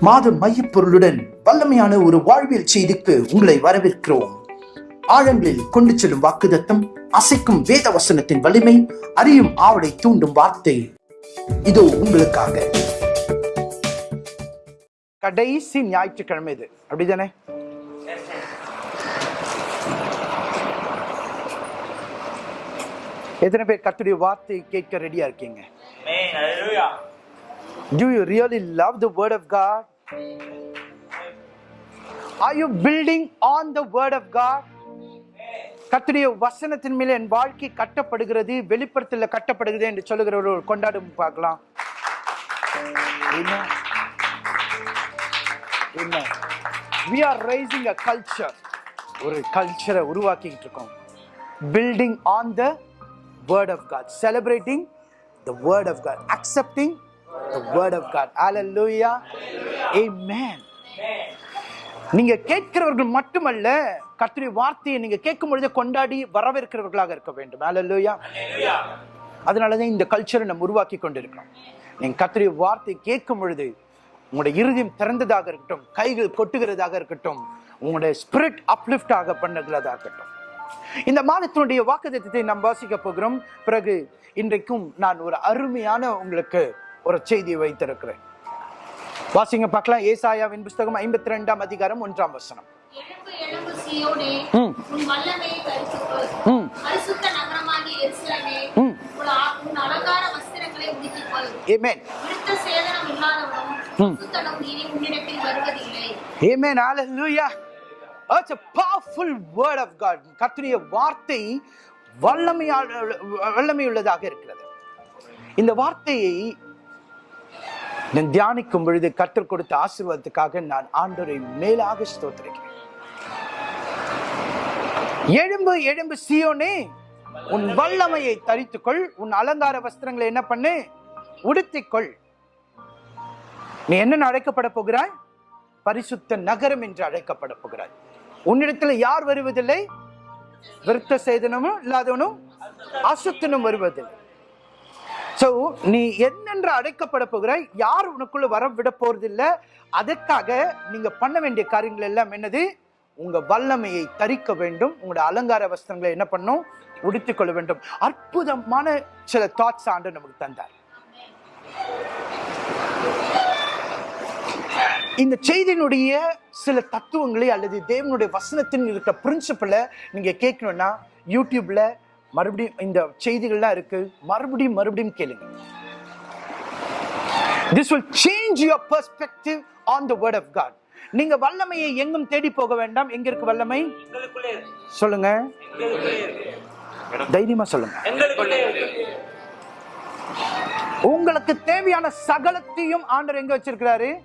மாத மையப்பொருளுடன் வல்லமையான ஒரு வாழ்வியல் செய்திக்கு உங்களை வரவேற்கிறோம். ஆழங்களில் கொண்டு செல்லும் வாக்குதத்தம் அசைக்கும் வேத வசனத்தின் வலிமை அறியும் ஆவலை தூண்டும் வார்த்தை. இதோ உங்களுக்காக. கடைசி ஞாயிற்றுக்கிழமை இது. அப்படிதானே? எத்தனை பேர் கத்துடைய வார்த்தை கேட்க ரெடியா இருக்கீங்க? Do you really love the Word of God? Are you building on the Word of God? கத்துடைய வசனத்தின் மேலே என் வாழ்க்கை கட்டப்படுகிறது வெளிப்புறத்தில் கட்டப்படுகிறது என்று சொல்லுகிறவர்கள் கொண்டாடும் பார்க்கலாம் We are raising a culture. ஒரு கல்ச்சரை உருவாக்கிக்கிட்டு இருக்கோம் building on the word of God celebrating the word of God accepting the word of God. Hallelujah. Amen. நீங்க கேட்கிறவர்கள் மட்டுமல்ல கத்திரி வார்த்தையை நீங்க கேட்கும் பொழுதே கொண்டாடி வரவேற்கிறவர்களாக இருக்க வேண்டும். Hallelujah. அதனாலதான் இந்த கல்ச்சரை நம்ம உருவாக்கி கொண்டிருக்கிறோம். நீங்க கத்திரி வார்த்தை கேட்கும் பொழுது உங்களுடைய இருதயம் திறந்ததாக இருக்கட்டும் கைகள் கொட்டுகிறதாக இருக்கட்டும் உங்களுடைய ஸ்பிரிட் அப்லிஃப்ட் ஆக பண்ணுகிறதா இருக்கட்டும். இந்த மாதத்தினுடைய வாக்குத்தத்தை நாம் வாசிக்க போகிறோம். பிறகு இன்றைக்கும் நான் ஒரு அருமையான உங்களுக்கு ஒரு செய்தியை வைத்திருக்கிறேன். வாசிங்க பார்க்கலாம். ஏசாயாவின் புஸ்தகம் ஐம்பத்தி ரெண்டாம் அதிகாரம் ஒன்றாம் வசனம். கர்த்தருடைய வார்த்தை வல்லமையால் வல்லமையுள்ளதாக இருக்கிறது. இந்த வார்த்தையை நான் தியானிக்கும் பொழுது கற்றுக் கொடுத்த ஆசீர்வாதத்துக்காக நான் ஆண்டோரை மேலாக ஸ்தோத்திரிக்கிறேன். எழும்பு எழும்பு சியோனே உன் வல்லமையை தரித்துக்கொள். உன் அலங்கார வஸ்திரங்களை என்ன பண்ணு? உடுத்திக்கொள். நீ என்ன அழைக்கப்பட போகிறாய்? பரிசுத்த நகரம் என்று அழைக்கப்பட போகிறாய். உன்னிடத்துல யார் வருவதில்லை? விருத்த சேதனமும் இல்லாதவனும் அசுத்தனும் வருவதில்லை. ஸோ நீ என்னென்று அழைக்கப்பட போகிறாய்? யார் உனக்குள்ள வர விட போறதில்லை? அதற்காக நீங்க பண்ண வேண்டிய காரியங்கள் எல்லாம் என்னது? உங்க வல்லமையை தரிக்க வேண்டும். உங்களோட அலங்கார வஸ்திரங்களை என்ன பண்ணும்? உடுத்திக் கொள்ள வேண்டும். அற்புதமான சில தாட்ஸ் ஆண்டு நமக்கு தந்தார். இந்த செய்தியினுடைய சில தத்துவங்களை அல்லது தேவனுடைய வசனத்தின் இருக்கிற பிரின்சிபலை நீங்க கேட்கணும்னா யூடியூப்ல மறுபடியும் இந்த செய்திகள்லாம் இருக்கு. மறுபடியும் மறுபடியும் கேளுங்க. This will change your perspective on the word of god. நீங்க வல்லமையை எங்கும் தேடி போக வேண்டாம். எங்க இருக்கு வல்லமை. சொல்லுங்க. தைரியமா சொல்லுங்க. உங்களுக்கு தேவையான சகலத்தையும் ஆண்டவர் எங்க வச்சிருக்கிறாரு?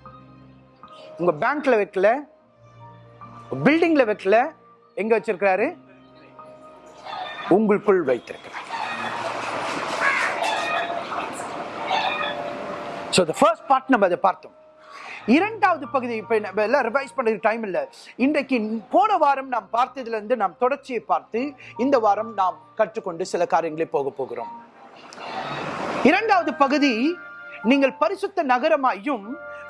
உங்க பேங்க்ல வைக்கல. பில்டிங்ல வைக்கல. எங்க வச்சிருக்கிறாரு? உங்களுக்குள் வைத்திருக்கிறார். ஸோ த ஃபர்ஸ்ட் பார்ட் நம்ம அதை பார்த்தோம். இரண்டாவது பகுதி இப்போ நம்ம எல்லாம் ரிவைஸ் பண்ணுறதுக்கு டைம் இல்லை. இன்றைக்கு போன வாரம் நாம் பார்த்ததுலேருந்து நாம் தொடர்ச்சியை பார்த்து இந்த வாரம் நாம் கற்றுக்கொண்டு சில காரியங்களை போக போகிறோம். இரண்டாவது பகுதி நீங்கள் பரிசுத்த நகரமாயும்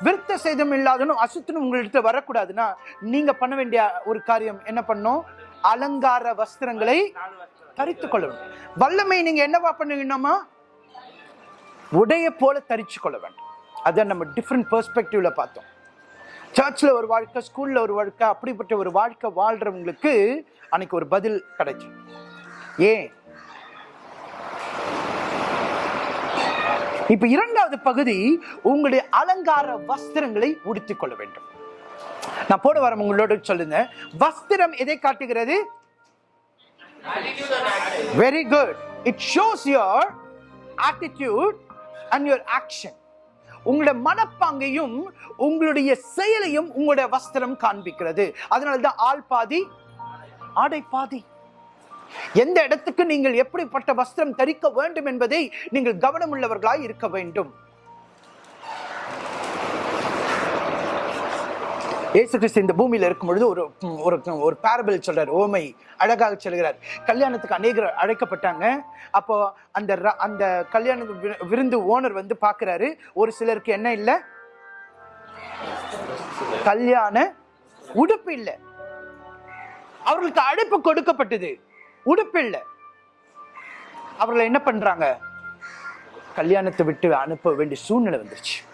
விருத்த சேதம் இல்லாதனும் அசுத்தனும் உங்கள்கிட்ட வரக்கூடாதுன்னா நீங்க பண்ண வேண்டிய ஒரு காரியம் என்ன பண்ணும் அலங்கார வஸ்திரங்களை தரித்து கொள்ள வேண்டும் வல்லமை நீங்க என்னவா பண்ணுவீங்கன்னாமா உடைய போல தரிச்சு கொள்ள வேண்டும். அதை நம்ம டிஃப்ரெண்ட் பெர்ஸ்பெக்டிவ்ல பார்த்தோம். சர்ச்சில் ஒரு வாழ்க்கை ஸ்கூலில் ஒரு வாழ்க்கை அப்படிப்பட்ட ஒரு வாழ்க்கை வாழ்கிறவங்களுக்கு அன்னைக்கு ஒரு பதில் கிடைக்கும். ஏன்? இப்ப இரண்டாவது பகுதி உங்களுடைய அலங்கார வஸ்திரங்களை உடுத்திக் கொள்ள வேண்டும். நான் போட வரம் உங்களோட சொல்லுங்க வஸ்திரம் எதை காட்டுகிறது? Very good it shows your attitude and your action உங்களுடைய மனப்பாங்கையும் உங்களுடைய செயலையும் உங்களுடைய வஸ்திரம் காண்பிக்கிறது. அதனால தான் ஆள் பாதி ஆடை பாதி. எந்த இடத்துக்கு நீங்கள் எப்படிப்பட்ட வஸ்திரம் தரிக்க வேண்டும் என்பதை நீங்கள் கவனமுள்ளவர்களாய் இருக்க வேண்டும். இயேசு கிறிஸ்து இந்த பூமியில் இருக்கும் பொழுது ஒரு ஒரு ஒரு பேரபிள் சொல்றார். ஓமை அழகாக சொல்கிறார். கல்யாணத்துக்கு அநேகர் அழைக்கப்பட்டாங்க. அப்போ அந்த ர- அந்த கல்யாண விருந்து ஓனர் வந்து பார்க்குறாரு. ஒரு சிலருக்கு என்ன இல்லை? கல்யாண உடுப்பு இல்லை. அவர்களுக்கு அழைப்பு கொடுக்கப்பட்டது. உடுப்பு இல்லை. அவர்களை என்ன பண்றாங்க? கல்யாணத்தை விட்டு அனுப்ப வேண்டிய சூழ்நிலை வந்துருச்சு.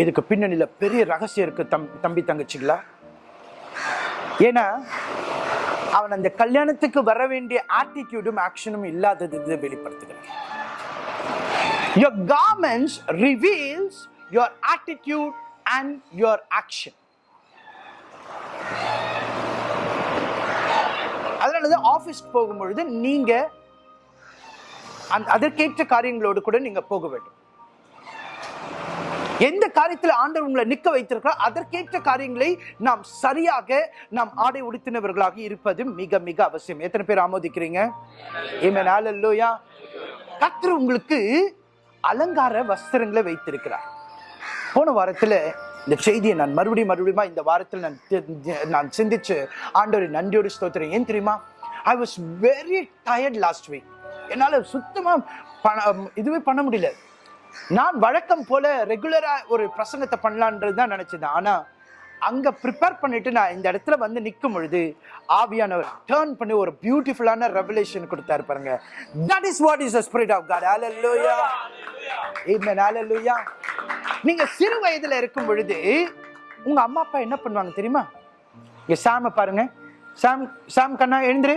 இதுக்கு பின்னணியில் பெரிய ரகசியம் இருக்கு தம் தம்பி தங்கச்சிங்களா ஏன்னா அவன் அந்த கல்யாணத்துக்கு வர வேண்டிய ஆட்டிடியூடும் ஆக்ஷனும் இல்லாதது இதை வெளிப்படுத்துகிறான் Your garments reveals your attitude and your action. அதனாலதான் ஆபீஸ் போகும்பொழுது நீங்க அந்த அதற்கேற்ற காரியங்களோடு கூட நீங்க போக வேண்டும். எந்த காரியத்தில் ஆண்டவர் உங்களை நிற்க வைத்திருக்கிறார் அதற்கேற்ற காரியங்களை நாம் சரியாக நாம் ஆடை உடுத்தினவர்களாக இருப்பது மிக மிக அவசியம். எத்தனை பேர் ஆமோதிக்கிறீங்க? Amen. Hallelujah. உங்களுக்கு அலங்கார வஸ்திரங்களை வைத்திருக்கிறார். போன வாரத்தில் இந்த செய்தியை நான் மறுபடியும் மறுபடியும் இந்த வாரத்தில் நான் நான் சிந்திச்சு ஆண்டவரை நன்றியோடு ஸ்தோத்திரம். ஏன் தெரியுமா? I was very tired last week என்னால் சுத்தமாக பண- இதுவே பண்ண முடியல. நான் வழக்கம் போல ரெகுலரா ஒரு பிரசங்கத்தை பண்ணலான்றது தான் நினைச்சேன். ஆனா அங்க ப்ரிப்பேர் பண்ணிட்டு நான் இந்த இடத்துல வந்து நிற்கும் பொழுது ஆவியானவர் டேர்ன் பண்ணி ஒரு பியூட்டிஃபுல்லான ரெவலேஷன் கொடுத்தாரு பாருங்க. That is what is the spirit of God ஹalleluya ஆமென் ஹalleluya நீங்க சிறு வயதுல இருக்கும் பொழுது உங்க அம்மா அப்பா என்ன பண்ணுவாங்க தெரியுமா? இங்க சாம பாருங்க. சாம் சாம் கண்ணா எழுந்துரு.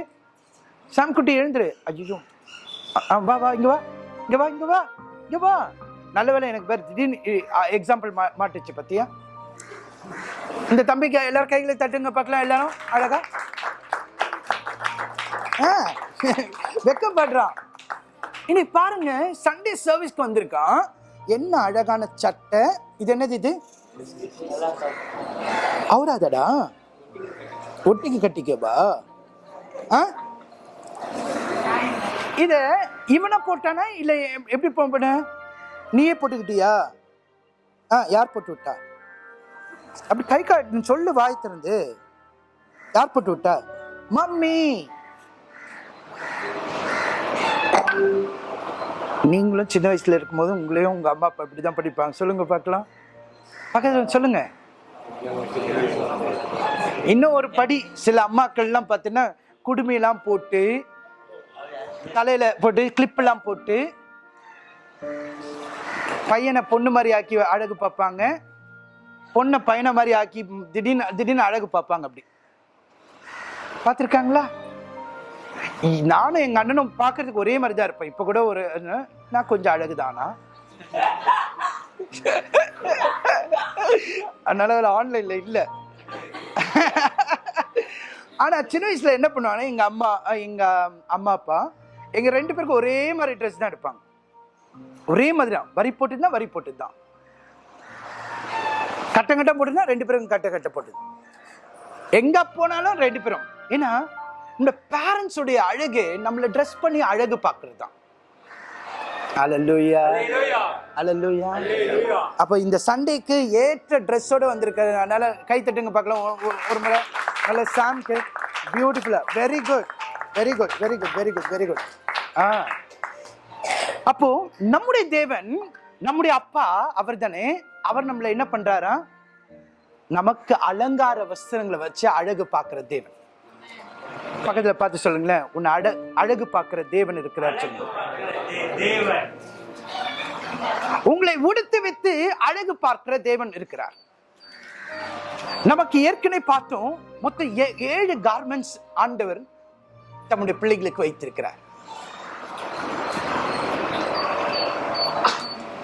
சாம் குட்டி எழுந்துரு. ஐயோ வா வா இங்க வா. இங்க வா இங்க வா. இங்க வா. நல்ல வேலை எனக்கு பேர் திடீர்னு எக்ஸாம்பிள் மா மாட்டுச்சு பத்தியா? இந்த தம்பிக்கு எல்லாரும் கைகளை தட்டுங்க பார்க்கலாம் எல்லாரும் அழகா? ஆ, வெக்கப்படுறான். இனி பாருங்க சண்டே சர்வீஸ்க்கு வந்திருக்கான் என்ன அழகான சட்டை. இது என்னது இது? அவராதடா? ஒட்டிக்கு கட்டிக்கவா? ஆ? இத இவனை போட்டானா? இல்லை எப்படி போன நீயே போட்டுக்கிட்டியா? ஆ யார் போட்டு விட்டா? அப்படி கை காட்டு சொல்லு வாய் திறந்து. யார் போட்டு விட்டா? மம்மி! நீங்களும் சின்ன வயசுல இருக்கும்போது உங்களையும் உங்க அம்மா அப்பா இப்படிதான் படிப்பாங்க. சொல்லுங்க பார்க்கலாம். பக்கத்துல சொல்லுங்க. இன்னும் ஒரு படி சில அம்மாக்கள்லாம் பார்த்தீங்கன்னா குடுமையெல்லாம் போட்டு தலையில போட்டு கிளிப்பெல்லாம் போட்டு பையனை பொண்ணு மாதிரி ஆக்கி அழகு பார்ப்பாங்க. பொண்ணை பையனை மாதிரி ஆக்கி திடீர்னு திடீர்னு அழகு பார்ப்பாங்க அப்படி. பார்த்துருக்காங்களா? நானும் எங்கள் அண்ணனும் பார்க்கறதுக்கு ஒரே மாதிரி தான் இருப்பேன் இப்போ கூட ஒரு நான் கொஞ்சம் அழகு தானா அதனால ஆன்லைனில் இல்லை. ஆனால் சின்ன வயசில் என்ன பண்ணுவாங்கன்னா எங்கள் அம்மா எங்கள் அம்மா அப்பா எங்கள் ரெண்டு பேருக்கும் ஒரே மாதிரி ட்ரெஸ் தான் எடுப்பாங்க. ஒரே மாதிரி தான். வரி போட்டு தான் வரி போட்டு தான் கட்டம் கட்டம் போட்டுதான் ரெண்டு பேரும் கட்ட கட்ட போட்டு எங்க போனாலும் ரெண்டு பேரும். ஏன்னா இந்த உடைய அழகு நம்மள ட்ரெஸ் பண்ணி அழகு பார்க்கிறது தான் அலலுயா அலலுயா அப்ப இந்த சண்டேக்கு ஏற்ற ட்ரெஸ்ஸோட வந்திருக்காரு அதனால கை தட்டுங்க பார்க்கலாம். ஒரு முறை. நல்ல சாம்க்கு. பியூட்டிஃபுல்லா very good very good very good very good very good ஆ. அப்போ நம்முடைய தேவன் நம்முடைய அப்பா அவர் தானே அவர் நம்மளை என்ன பண்றாரா? நமக்கு அலங்கார வஸ்திரங்களை வச்சு அழகு பார்க்கிற தேவன். பக்கத்துல பார்த்து சொல்லுங்களேன். உன்னை அழ அழகு பார்க்கிற தேவன் இருக்கிறார் சொல்லுங்க தேவன் உங்களை உடுத்து வைத்து அழகு பார்க்கிற தேவன் இருக்கிறார். நமக்கு ஏற்கனவே பார்த்தோம் மொத்தம் ஏ- ஏழு கார்மெண்ட்ஸ் ஆண்டவர் தம்முடைய பிள்ளைகளுக்கு வைத்திருக்கிறார்.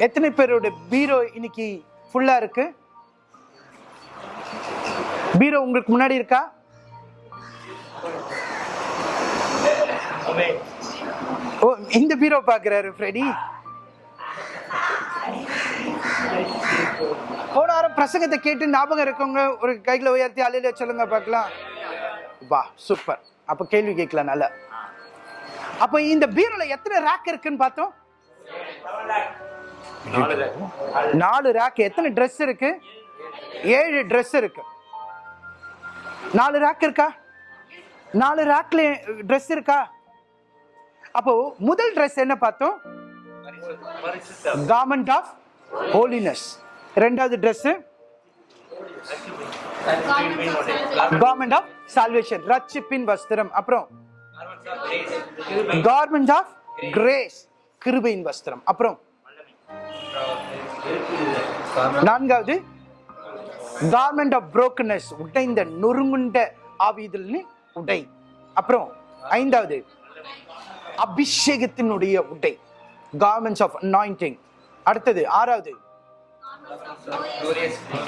எத்தனை பேரோட பீரோ இன்னைக்கு ஃபுல்லா இருக்கு? பீரோ உங்களுக்கு முன்னாடி இருக்கா? ஓ இந்த பீரோ பாக்குறாரு ஃப்ரெடி. போன வாரம் பிரசங்கத்தை கேட்டு ஞாபகம் இருக்கவங்க ஒரு கையில் உயர்த்தி அலையில சொல்லுங்க பார்க்கலாம். வா சூப்பர் அப்ப கேள்வி கேட்கலாம் நல்ல. அப்ப இந்த பீரோல எத்தனை ரேக் இருக்குன்னு பார்த்தோம்? நாலு ரேக் எத்தனை ட்ரெஸ் இருக்கு? ஏழு ட்ரெஸ் இருக்கு. நாலு ரேக் இருக்கா? நாலு ரேக்ல ட்ரெஸ் இருக்கா? அப்போ முதல் ட்ரெஸ் என்ன பார்த்தோம்? கார்மெண்ட் ஆஃப் ஹோலினஸ் ரெண்டாவது ட்ரெஸ் கார்மெண்ட் ஆஃப் சால்வேஷன் ரட்சிப்பின் வஸ்திரம். அப்புறம் கார்மெண்ட் ஆஃப் கிரேஸ் கிருபையின் வஸ்திரம். அப்புறம் நான்காவது கார்மெண்ட் ஆஃப் brokenness உடைந்த நொறுங்குண்ட ஆவிதல்னு உடை. அப்புறம் ஐந்தாவது அபிஷேகத்தினுடைய உடை கார்மெண்ட்ஸ் ஆஃப் அனாயிண்டிங் அடுத்தது ஆறாவது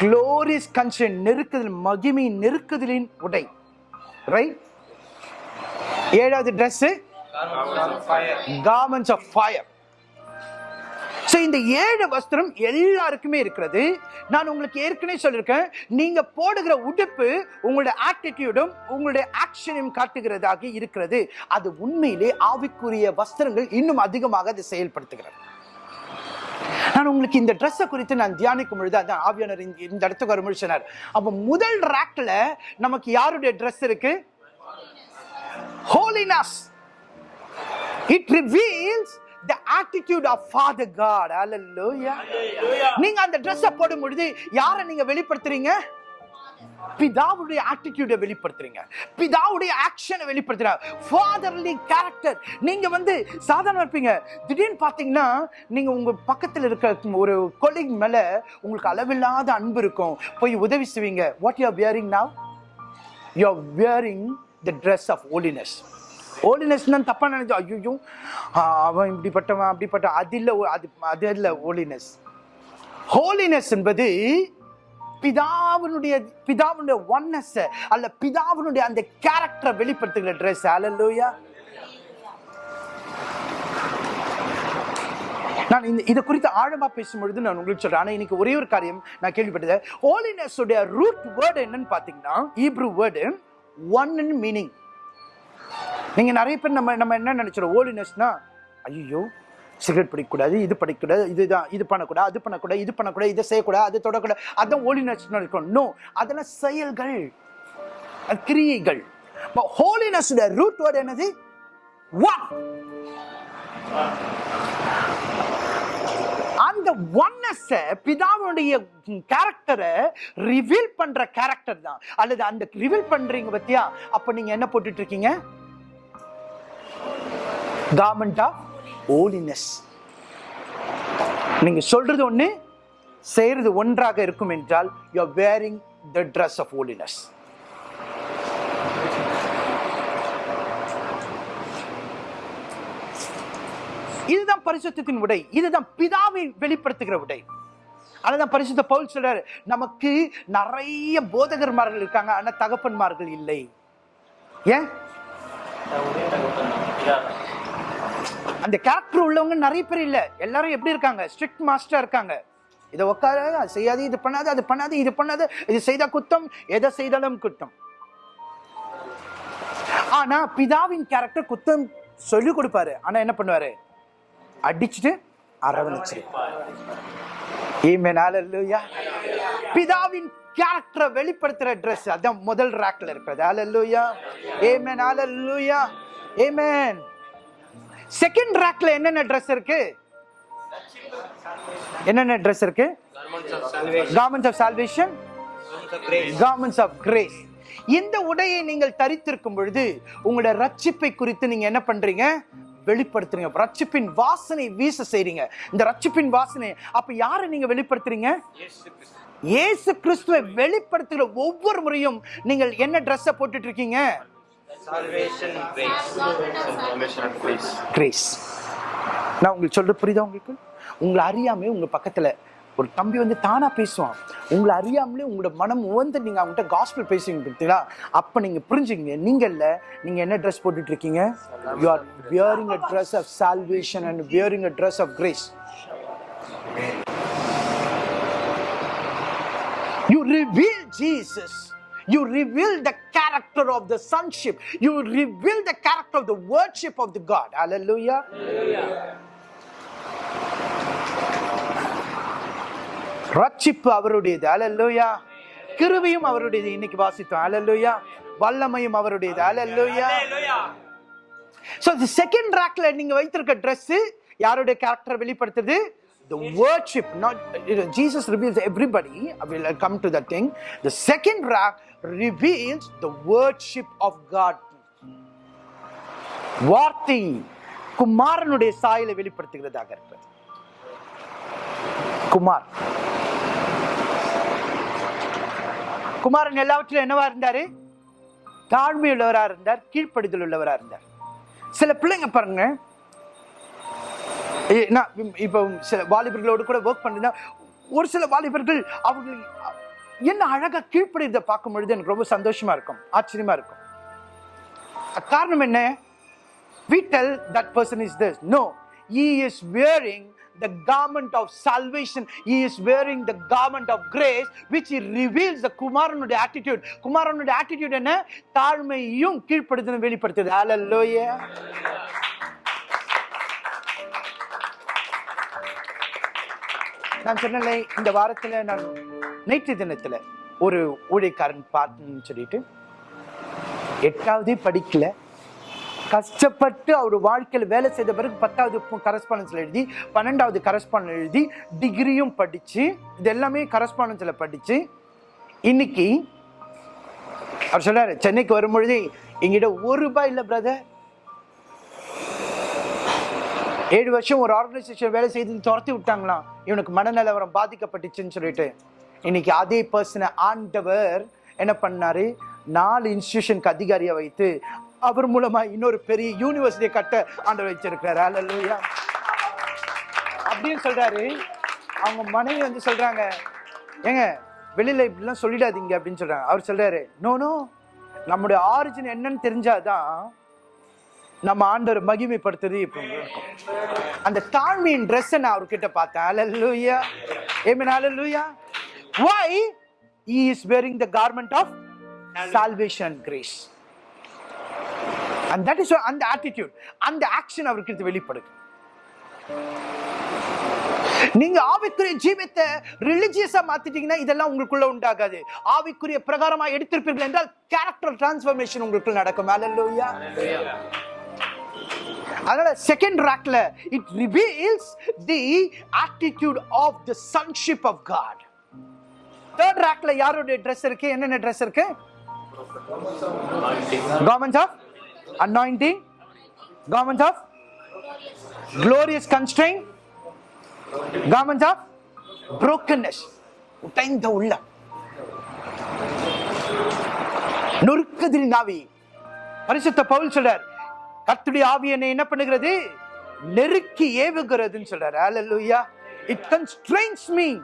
க்ளோரியஸ் கன்சன் நெருக்குதல் மகிமை நெருக்குதலின் உடை. ரைட் ஏழாவது dress garments of fire so இந்த ஏழு வஸ்திரம் எல்லாருக்குமே இருக்கிறது. நான் உங்களுக்கு ஏற்கனவே சொல்லியிருக்கேன். நீங்கள் போடுகிற உடுப்பு உங்களுடைய ஆட்டிடியூடும் உங்களுடைய ஆக்ஷனையும் காட்டுகிறதாக இருக்கிறது. அது உண்மையிலே ஆவிக்குரிய வஸ்திரங்கள் இன்னும் அதிகமாக அதை செயல்படுத்துகிறது. நான் உங்களுக்கு இந்த ட்ரெஸ்ஸை குறித்து நான் தியானிக்கும் பொழுது அதான் ஆவியானர் இந்த- இடத்துக்கு வரும் சொன்னார். அப்போ முதல் ரேக்ல நமக்கு யாருடைய ட்ரெஸ் இருக்கு? Holiness it reveals the attitude of father god. Hallelujah. நீங்க அந்த ட்ரெஸ்ஸை போடும் பொழுது யாரை நீங்க வெளிப்படுத்துறீங்க? பிதாவுடைய ஆட்டிடியூட வெளிப்படுத்துறீங்க. பிதாவுடைய ஆக்ஷனை வெளிப்படுத்துறாங்க. ஃபாதர்லி கேரக்டர் நீங்க வந்து சாதாரண இருப்பீங்க. திடீர்னு பாத்தீங்கன்னா நீங்க உங்க பக்கத்துல இருக்க ஒரு கொலிக் மேல உங்களுக்கு அளவில்லாத அன்பு இருக்கும். போய் உதவி செய்வீங்க. What you are wearing now you are wearing the dress of holiness holiness தான் தப்பாக நினைச்சோம் ஐயோ அவன் இப்படிப்பட்டவன் அப்படிப்பட்ட அது இல்லை அது அது இல்லை ஹோலினஸ் ஹோலினஸ் என்பது பிதாவினுடைய பிதாவினுடைய ஒன்னஸ் அல்ல பிதாவினுடைய அந்த கேரக்டரை வெளிப்படுத்துகிற ட்ரெஸ் அலல்லூயா நான் இந்த இதை குறித்து ஆழமா பேசும்பொழுது நான் உங்களுக்கு சொல்றேன். ஆனா இன்னைக்கு ஒரே ஒரு காரியம் நான் கேள்விப்பட்டது. ஹோலினஸ் உடைய ரூட் வேர்டு என்னன்னு பாத்தீங்கன்னா ஈப்ரூ வேர்டு ஒன் மீனிங் நீங்கள் நிறைய பேர் நம்ம நம்ம என்ன நினச்சிடும் ஓலினஸ்னால் ஐயோ சிகரெட் படிக்கக்கூடாது இது படிக்கக்கூடாது இதுதான் இது பண்ணக்கூடாது அது பண்ணக்கூடாது இது பண்ணக்கூடாது இதை செய்யக்கூடாது அது தொடக்கூடாது. அதான் ஓலினஸ்னு இருக்கும் நோ அதெல்லாம் செயல்கள் கிரியைகள். கிரியைகள் ஹோலினஸ் ரூட் வேர்டு என்னது? ஒன் அந்த ஒன்னஸ் பிதாவுடைய கேரக்டரை ரிவீல் பண்ற கேரக்டர் தான். அல்லது அந்த ரிவீல் பண்றீங்க பத்தியா? அப்ப நீங்க என்ன போட்டுட்டு இருக்கீங்க? கார்மெண்ட் ஆஃப் ஹோலினஸ் நீங்க சொல்றது ஒண்ணு செய்யறது ஒன்றாக இருக்கும் என்றால் you are wearing the dress of holiness இதுதான் பரிசுத்தின் உடை. இதுதான் பிதாவை வெளிப்படுத்துகிற உடை. அதுதான் பரிசுத்த பவுல் சொல்றாரு நமக்கு நிறைய போதகர்மார்கள் இருக்காங்க ஆனா தகப்பன்மார்கள் இல்லை. ஏன்? அந்த கேரக்டர் உள்ளவங்க நிறைய பேர் இல்ல. எல்லாரும் எப்படி இருக்காங்க? ஸ்ட்ரிக்ட் மாஸ்டராக இருக்காங்க. இதை உட்கார அது செய்யாது இது பண்ணாது அது பண்ணாது இது பண்ணாது இது செய்த குத்தம் எதை செய்தாலும் குத்தம். ஆனா பிதாவின் கேரக்டர் குத்தம் சொல்லி கொடுப்பாரு. ஆனா என்ன பண்ணுவாரு? அடிச்சுட்டு அரவணைச்சிருப்பாரு Amen. பிதாவின் கேரக்டரை வெளிப்படுத்துற ட்ரெஸ் அதான் முதல் ரேக்ல இருக்கிறது. ஹalleluya ஆமென் ஹalleluya ஏமேன் செகண்ட் ரேக்ல என்னென்ன ட்ரெஸ் இருக்கு? என்னென்ன ட்ரெஸ் இருக்கு? Garments of salvation garments of grace இந்த உடையை நீங்கள் தரித்திருக்கும் பொழுது உங்களோட ரட்சிப்பை குறித்து நீங்க என்ன பண்றீங்க? வெளிப்படுத்துறீங்க. ரட்சிப்பின் வாசனை வீச செய்றீங்க. இந்த ரட்சிப்பின் வாசனை அப்ப யாரை நீங்க வெளிப்படுத்துறீங்க? இயேசு கிறிஸ்துவை வெளிப்படுத்துகிற ஒவ்வொரு முறையும் நீங்கள் என்ன ட்ரெஸ்ஸை போட்டுட்டு இருக்கீங்க? Salvation grace. Salvation grace. Grace நான் உங்களுக்கு சொல்றது புரியுதா உங்களுக்கு? உங்களை அறியாமே உங்க பக்கத்துல ஒரு தம்பி வந்து தானா பேசுவான். உங்களை அறியாமலே உங்களோட மனம் உவந்து நீங்க அவங்ககிட்ட காஸ்பிள் பேசுவீங்க பார்த்தீங்களா? அப்ப நீங்க புரிஞ்சுங்க நீங்க இல்ல நீங்க என்ன ட்ரெஸ் போட்டுட்டு இருக்கீங்க you are wearing a dress of salvation and wearing a dress of grace You reveal Jesus. You reveal the character of the sonship. You reveal the character of the worship of the God. Hallelujah. ரட்சிப்பு அவருடையது hallelujah கிருபையும் அவருடையது இன்னைக்கு வாசித்தோம் hallelujah வல்லமையும் அவருடையது hallelujah so இந்த second ரேக்ல நீங்க வைத்திருக்க Dress யாருடைய கேரக்டர் வெளிப்படுத்துது the worship, not you know, Jesus reveals everybody. I will come to that thing. The second rack reveals the worship of God. வார்த்தை குமாரனுடைய சாயலை வெளிப்படுத்துகிறதாக இருக்கிறது. குமார். குமாரன் எல்லாவற்றிலும் என்னவா இருந்தாரு? தாழ்மை இருந்தார் கீழ்ப்படுதல் உள்ளவரா இருந்தார். சில பிள்ளைங்க பாருங்க. ஏ, நான் இப்போ சில வாலிபர்களோடு கூட ஒர்க் பண்ணிருந்தா ஒரு சில வாலிபர்கள் அவர்கள் என்ன அழகா கீழ்ப்படியதை பார்க்கும் பொழுது எனக்கு ரொம்ப சந்தோஷமா இருக்கும் ஆச்சரியமா இருக்கும் காரணம் என்ன we tell that person is this no he is wearing the garment of salvation he is wearing the garment of grace which he reveals the குமாரனுடைய attitude குமாரனுடைய attitude என்ன தாழ்மையும் கீழ்ப்படுதலும் வெளிப்படுத்துது hallelujah நான் சொன்னேன் இந்த வாரத்தில் நான் நேற்று தினத்தில் ஒரு ஊழியக்காரன் பார்த்துன்னு சொல்லிட்டு எட்டாவது படிக்கல. கஷ்டப்பட்டு அவர் வாழ்க்கையில் வேலை செய்த பிறகு பத்தாவது கரஸ்பாண்டன்ஸில் எழுதி பன்னெண்டாவது கரஸ்பாண்டன்ஸ் எழுதி டிகிரியும் படித்து இது எல்லாமே கரஸ்பாண்டன்ஸில் படித்து இன்னைக்கு அவர் சொல்கிறார் சென்னைக்கு வரும்பொழுது எங்கிட்ட ஒரு ரூபாய் இல்லை பிரதர் ஏழு வருஷம் ஒரு ஆர்கனைசேஷன் வேலை செய்து துரத்தி விட்டாங்களாம். இவனுக்கு மனநிலவரம் பாதிக்கப்பட்டுச்சுன்னு சொல்லிட்டு. இன்னைக்கு அதே பர்சனை ஆண்டவர் என்ன பண்ணாரு? நாலு இன்ஸ்டியூஷனுக்கு அதிகாரியை வைத்து அவர் மூலமா இன்னொரு பெரிய யூனிவர்சிட்டியை கட்ட ஆண்டவர் வச்சிருக்கிறாரு அல்லா அப்படின்னு சொல்றாரு. அவங்க மனைவி வந்து சொல்றாங்க ஏங்க வெளியில இப்படிலாம் சொல்லிடாதீங்க அப்படின்னு சொல்றாங்க. அவர் சொல்றாரு நோனோ நோ நம்முடைய ஆரிஜின் என்னன்னு தெரிஞ்சாதான் நம்ம ஆண்டவர் மகிமைப்படுத்துறது இப்போ அந்த தாழ்மையின் ட்ரெஸ்ஸை நான் அவர்கிட்ட பார்த்தேன். அலல்லூயா ஏமன் அலல்லூயா why he is wearing the garment of salvation. grace? And that is why அந்த attitude அந்த action அவருக்கு வெளிப்படுது. நீங்க ஆவிக்குரிய ஜீவித்தை ரிலிஜியஸா மாத்திட்டீங்கன்னா இதெல்லாம் உங்களுக்குள்ள உண்டாகாது. ஆவிக்குரிய பிரகாரமா எடுத்திருப்பீர்கள் என்றால் கேரக்டர் டிரான்ஸ்ஃபர்மேஷன் உங்களுக்குள்ள நடக்கும். அல்லேலூயா அதனால second ராக்ல it reveals the attitude of the sonship of God third ரேக்ல யாருடைய ட்ரெஸ் இருக்கு? என்னென்ன ட்ரெஸ் இருக்கு? Government of anointing government of glorious constraint. Garments of brokenness. உடைந்த உள்ள நொறுக்குதிரி நாவி. பரிசுத்த பவுல் சொல்றார் கத்துடைய ஆவி என்னை என்ன பண்ணுகிறது? நெருக்கி ஏவுகிறதுன்னு சொல்றாரு. ஹalleluya it constrains me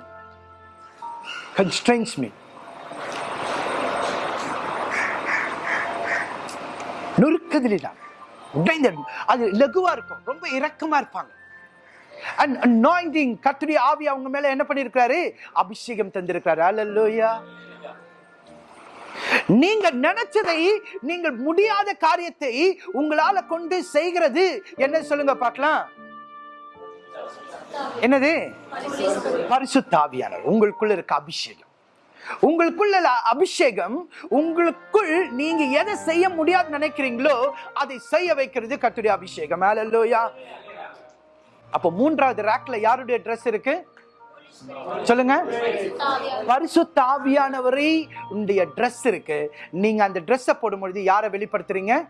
constrains me. நொறுக்குதிரினா உடைந்த அது லகுவா இருக்கும். ரொம்ப இரக்கமா இருப்பாங்க. அண்ட் அனாயிண்டிங் கர்த்தருடைய ஆவி அவங்க மேல என்ன பண்ணிருக்காரு அபிஷேகம் தந்திருக்காரு ஹalleluya நீங்க நினைச்சதை நீங்கள் முடியாத காரியத்தை உங்களால கொண்டு செய்கிறது. என்ன சொல்லுங்க பார்க்கலாம். என்னது? பரிசுத்தாவியானவர். உங்களுக்குள்ள இருக்க அபிஷேகம். உங்களுக்குள்ள அபிஷேகம் உங்களுக்குள் நீங்க எதை செய்ய முடியாது நினைக்கிறீங்களோ அதை செய்ய வைக்கிறது கத்துடைய அபிஷேகம். ஹalleluya அப்போ மூன்றாவது ரேக்ல யாருடைய ட்ரெஸ் இருக்கு? சொல்லுங்க. பரிசுத்தாவியானவரை உடைய ட்ரெஸ் இருக்கு. நீங்க அந்த ட்ரெஸ்ஸை போடும்பொழுது யாரை வெளிப்படுத்துறீங்க?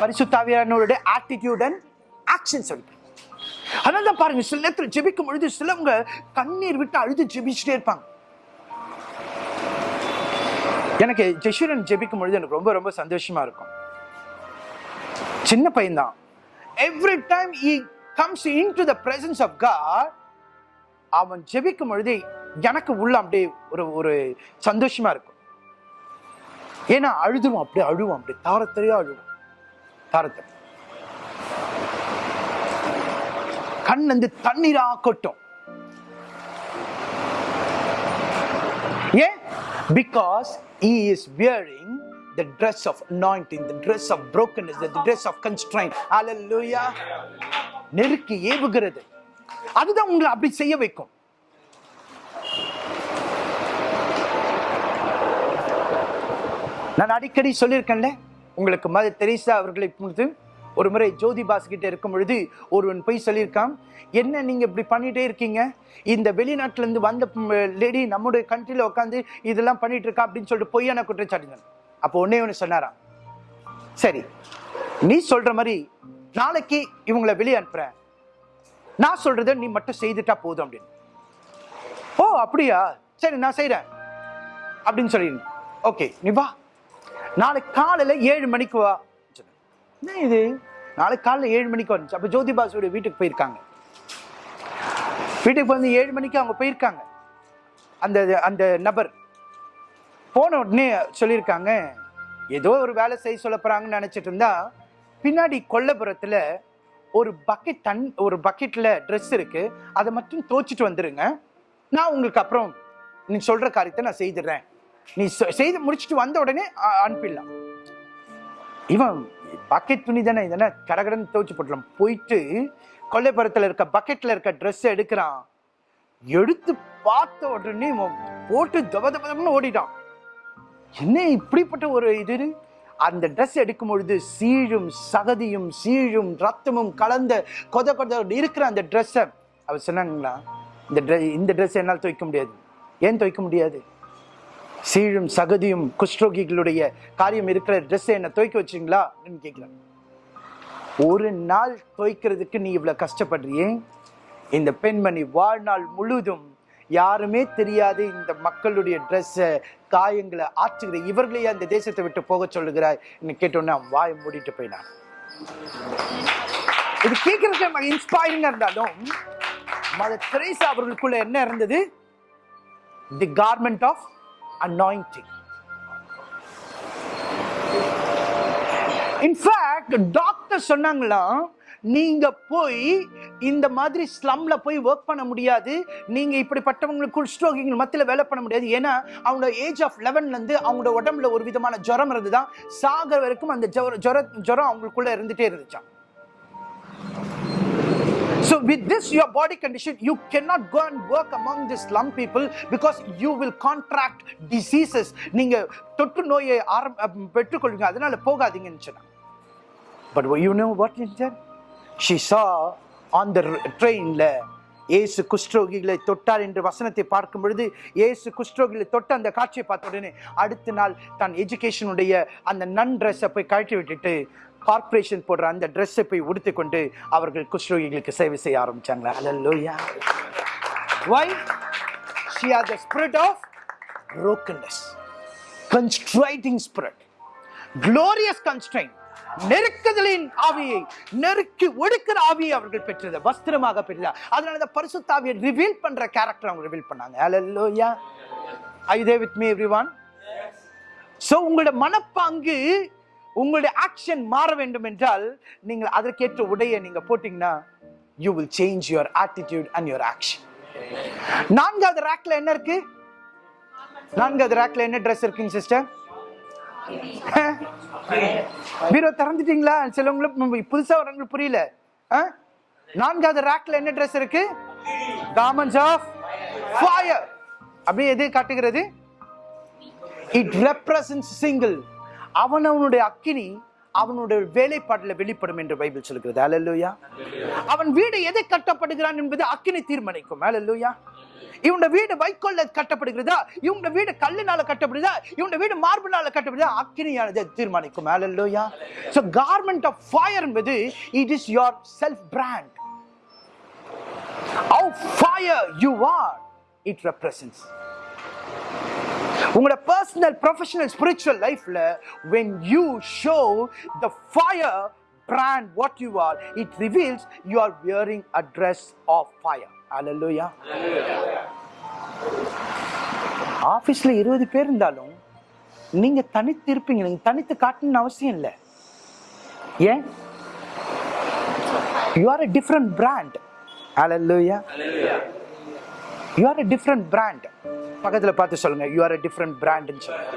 பரிசுத்தாவியானவருடைய ஆட்டிடியூடன் ஆக்ஷன் சொல்லி. அதனால தான் பாருங்க சில நேரத்தில் ஜெபிக்கும் பொழுது சிலவங்க கண்ணீர் விட்டு அழுது ஜெபிச்சுட்டே இருப்பாங்க. எனக்கு ஜெஷுரன் ஜெபிக்கும் பொழுது எனக்கு ரொம்ப ரொம்ப சந்தோஷமா இருக்கும். சின்ன பையன்தான் every time he comes into the presence of God அவன் ஜெபிக்கும் பொழுது எனக்கு உள்ள அப்படியே ஒரு ஒரு சந்தோஷமா இருக்கும். ஏன்னா அழுதுருவான் அப்படியே அழுவான் அப்படியே தாரத்தரையா அழுவான். தாரத்தரை. கண் வந்து தண்ணீரா கொட்டும். ஏன்? Because he is wearing the dress of anointing the dress of brokenness the dress of constraint. Hallelujah. நெருக்கி ஏவுகிறது. அதுதான் உங்களை அப்படி செய்ய வைக்கும். நான் அடிக்கடி சொல்லியிருக்கேன்ல உங்களுக்கு மத தெரிசா அவர்களை பொறுத்து ஒரு முறை ஜோதிபாஸ் கிட்ட இருக்கும் பொழுது ஒருவன் போய் சொல்லியிருக்கான். என்ன நீங்க இப்படி பண்ணிட்டே இருக்கீங்க? இந்த வெளிநாட்டுல இருந்து வந்த லேடி நம்முடைய கண்ட்ரில உட்காந்து இதெல்லாம் பண்ணிட்டு இருக்கா அப்படின்னு சொல்லிட்டு பொய்யான குற்றச்சாட்டுங்க அப்போ ஒன்னே ஒன்று சொன்னாராம். சரி நீ சொல்ற மாதிரி நாளைக்கு இவங்களை வெளியே அனுப்புகிறேன் நான் சொல்கிறத நீ மட்டும் செய்துட்டா போதும் அப்படின்னு. ஓ அப்படியா? சரி நான் செய்கிறேன் அப்படின்னு சொல்லி ஓகே நீ வா. நாளைக்கு காலையில ஏழு மணிக்கு வா. என்ன இது? நாளைக்கு காலையில் ஏழு மணிக்கு வந்துச்சு. அப்ப ஜோதிபாசுடைய வீட்டுக்கு போயிருக்காங்க. வீட்டுக்கு வந்து ஏழு மணிக்கு அவங்க போயிருக்காங்க. அந்த அந்த நபர் போன உடனே சொல்லியிருக்காங்க ஏதோ ஒரு வேலை செய்ய சொல்ல போகிறாங்கன்னு நினச்சிட்டு இருந்தா பின்னாடி கொல்லபுரத்தில் ஒரு பக்கெட் தன் ஒரு பக்கெட்டில் ட்ரெஸ் இருக்குது அதை மட்டும் தோச்சிட்டு வந்துடுங்க நான் உங்களுக்கு அப்புறம் நீ சொல்கிற காரியத்தை நான் செய்துடுறேன். நீ செ- செய்து முடிச்சுட்டு வந்த உடனே அனுப்பிடலாம். இவன் பக்கெட் துணி தானே இதெல்லாம் கடகடன்னு துவச்சி போட்டலாம். போயிட்டு கொல்லைப்புறத்தில் இருக்க பக்கெட்டில் இருக்க ட்ரெஸ்ஸை எடுக்கிறான். எடுத்து பார்த்த உடனே போட்டு தப தப ஓடிட்டான். என்ன இப்படிப்பட்ட ஒரு இது அந்த ட்ரெஸ் எடுக்கும் பொழுது சீழும் சகதியும் சீழும் ரத்தமும் கலந்த கொத கொத இருக்கிற அந்த ட்ரெஸ்ஸை அவர் சொன்னாங்களா? இந்த ட்ரெஸ் இந்த ட்ரெஸ் என்னால் துவைக்க முடியாது. ஏன் துவைக்க முடியாது? சீழும் சகதியும் குஷ்ரோகிகளுடைய காரியம் இருக்கிற ட்ரெஸ்ஸை என்ன துவைக்க வச்சிங்களா அப்படின்னு கேட்குறாங்க ஒரு நாள் துவைக்கிறதுக்கு நீ இவ்வளோ கஷ்டப்படுறியே? இந்த பெண்மணி வாழ்நாள் முழுதும் யாருமே தெரியாது இந்த மக்களுடைய ட்ரெஸ்ஸை காயங்களை ஆற்றுகிற இவர்களையே அந்த தேசத்தை விட்டு போக சொல்லுகிறாய் கேட்டோன்னே வாய் வாயை மூடிட்டு போயினான். இது கேட்கறதுக்கு நமக்கு இன்ஸ்பைரிங்கா இருந்தாலும் மத திரைசா அவர்களுக்குள்ள என்ன இருந்தது? The garment of anointing in fact doctor சொன்னாங்களாம் நீங்க போய் இந்த மாதிரி ஸ்லம்ல போய் ஒர்க் பண்ண முடியாது. நீங்க இப்படிப்பட்டவங்களுக்கு குஷ்டரோகிகள் மத்தியில் வேலை பண்ண முடியாது. ஏன்னா அவங்களோட ஏஜ் ஆஃப் லெவன்லேருந்து அவங்களோட உடம்புல ஒரு விதமான ஜுரம் இருந்துதான். சாகிற வரைக்கும் அந்த ஜுர ஜுர ஜுரம் அவங்களுக்குள்ள இருந்துட்டே இருந்துச்சான் So with this your body condition, you cannot go and work among the slum people because you will contract diseases. நீங்க தொற்று நோயை ஆரம் பெற்றுக்கொள்வீங்க அதனால போகாதீங்கன்னு சொன்னாங்க But you know what is that? She saw on the ஏசு இயேசு குஷ்டரோகிகளை தொட்டார் என்று வசனத்தை பார்க்கும் பொழுது இயேசு குஷ்டரோகிகளை தொட்ட அந்த காட்சியை பார்த்த உடனே அடுத்த நாள் தன் எஜுகேஷனுடைய அந்த நன் ட்ரெஸ்ஸை போய் கழட்டி விட்டுட்டு கார்ப்பரேஷன் போடுற அந்த ட்ரெஸ்ஸை போய் உடுத்தி கொண்டு அவர்கள் குஷ்ரோகிகளுக்கு சேவை செய்ய ஆரம்பிச்சாங்களா? அலல்லோயா Why? She had the spirit of brokenness, constraining spirit, glorious constraint. நெருக்குதலின் ஆவியை நெருக்கி ஒடுக்கிற ஆவியை அவர்கள் பெற்றது. வஸ்திரமாக பெற்ற. அதனால இந்த பரிசுத்தாவியை ரிவீல் பண்ற கேரக்டர் அவங்க ரிவீல் பண்ணாங்க. ஹalleluya I they with me me one so உங்களோட மனப்பாங்கு உங்களுடைய ஆக்ஷன் மாற வேண்டும் என்றால் நீங்கள் அதற்கேற்ற உடையை நீங்க போட்டீங்கன்னா you will change your attitude and your action நான்காவது ரேக்ல என்ன இருக்கு? நான்காவது ரேக்ல என்ன ட்ரெஸ் இருக்குங்க சிஸ்டர் பீரோ திறந்துட்டீங்களா? சிலவங்களுக்கு புதுசா வரவங்களுக்கு புரியல. ஆ? நான்காவது ரேக்ல என்ன ட்ரெஸ் இருக்கு? garments ஆஃப் ஃபயர் அப்படியே எது காட்டுகிறது? இட் ரெப்ரசன்ட் சிங்கிள் அவன் அவனுடைய அக்கினி அவனுடைய வேலைப்பாடுல வெளிப்படும் என்று பைபிள் சொல்கிறது. அல்லேலூயா அவன் வீடு எதை கட்டப்படுகிறான் என்பது அக்கினி தீர்மானிக்கும். அல்லேலூயா இவனுடைய வீடு வைக்கோல்ல கட்டப்படுகிறதா? இவனுடைய வீடு கல்லுனால கட்டப்படுதா இவனுடைய வீடு மார்பிளால கட்டப்படுதா அக்கினியானது தீர்மானிக்கும். அல்லேலூயா சோ கார்மெண்ட் ஆஃப் ஃபயர் என்பது it is your self brand how fire you are it represents. உங்களோட பர்சனல் ப்ரொஃபஷனல் ஸ்பிரிச்சுவல் லைஃப்ல when you show the fire brand what you are it reveals you are wearing a of fire hallelujah ஆஃபீஸில் இருபது பேர் இருந்தாலும் நீங்கள் தனித்து இருப்பீங்க நீங்கள் தனித்து காட்டணும்னு அவசியம் இல்லை ஏன் you are a different brand hallelujah you are a different brand பக்கத்தில் பார்த்து சொல்லுங்க யூ ஆர் அ டிஃப்ரெண்ட் பிராண்டுன்னு சொல்லுங்க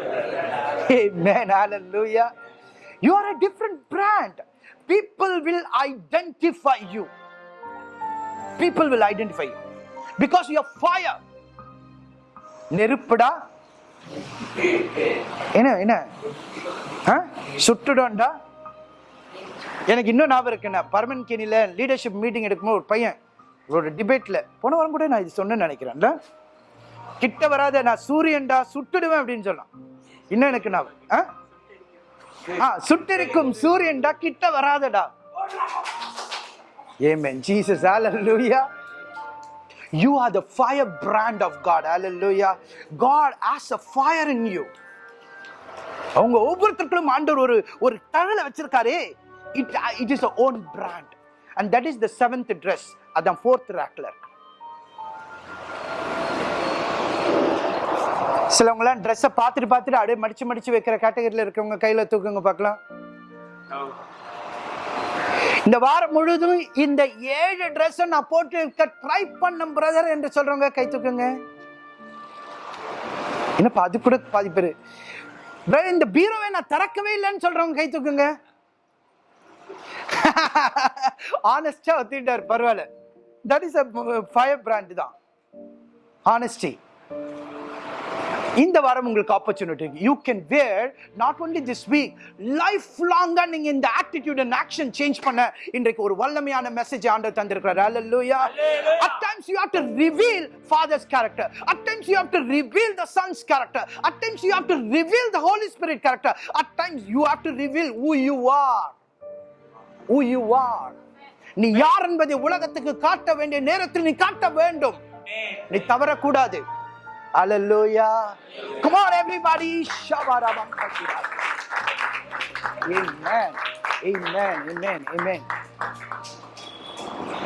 you are a different brand people will identify you people will identify you because you fire நெருப்புடா என்ன என்ன சுட்டுடோண்டா எனக்கு இன்னும் ஞாபகம் இருக்குண்ணா பர்மன் கெனியில் லீடர்ஷிப் மீட்டிங் எடுக்கும்போது ஒரு பையன் ஒரு டிபேட்டில் போன வாரம் கூட நான் இது சொன்னேன்னு நினைக்கிறேன்ல கிட்ட வராத நான் சூரியன்டா சுட்டுடுவேன் அப்படின்னு சொன்னான் இன்னும் எனக்கு நான் ஆ? ஆ சுட்டிருக்கும் சூரியன்டா கிட்ட வராதடா ஏமேன் ஜீசஸ் ஹalleluya You are the fire brand of God. Hallelujah. God has a fire in you. அவங்க ஒவ்வொருத்தருக்கும் ஆண்டவர் ஒரு ஒரு தழலை வச்சிருக்காரு it it is own brand and that is the seventh dress அதான் ஃபோர்த் ரேக்ல இருக்கு. சிலவங்களாம் ட்ரெஸ்ஸை பார்த்துட்டு பார்த்துட்டு அப்படியே மடிச்சு மடிச்சு வைக்கிற கேட்டகரியில் இருக்கவங்க கையில் தூக்குங்க பார்க்கலாம். இந்த வாரம் முழுதும் இந்த ஏழு ட்ரெஸ்ஸை நான் போட்டு ட்ரை பண்ண பிரதர் என்று சொல்றவங்க கை தூக்குங்க. என்னப்பா அது கூட பாதி பேர். இந்த பீரோவை நான் திறக்கவே இல்லைன்னு சொல்றவங்க கை தூக்குங்க. ஆனஸ்டா ஒத்திட்டாரு பரவாயில்ல. That is a fire brand தான் ஆனஸ்டி இந்த வாரம் உங்களுக்கு opportunity you can wear not only this week life லாங்கா நீங்க இந்த ஆட்டிடியூட் அண்ட் ஆக்ஷன் சேஞ்ச் பண்ண இன்றைக்கு ஒரு வல்லமையான மெசேஜ் ஆண்டவர் தந்திருக்கிறார் ஹalleluya at times you have to reveal father's character at times you have to reveal the son's character at times you have to reveal the holy spirit character at times you have to reveal who you are who you are நீ யார் என்பதை உலகத்துக்கு காட்ட வேண்டிய நேரத்தில் நீ காட்ட வேண்டும் நீ தவறக்கூடாது Hallelujah. Come on, everybody. Shabarabam Amen. Amen. Amen. Amen.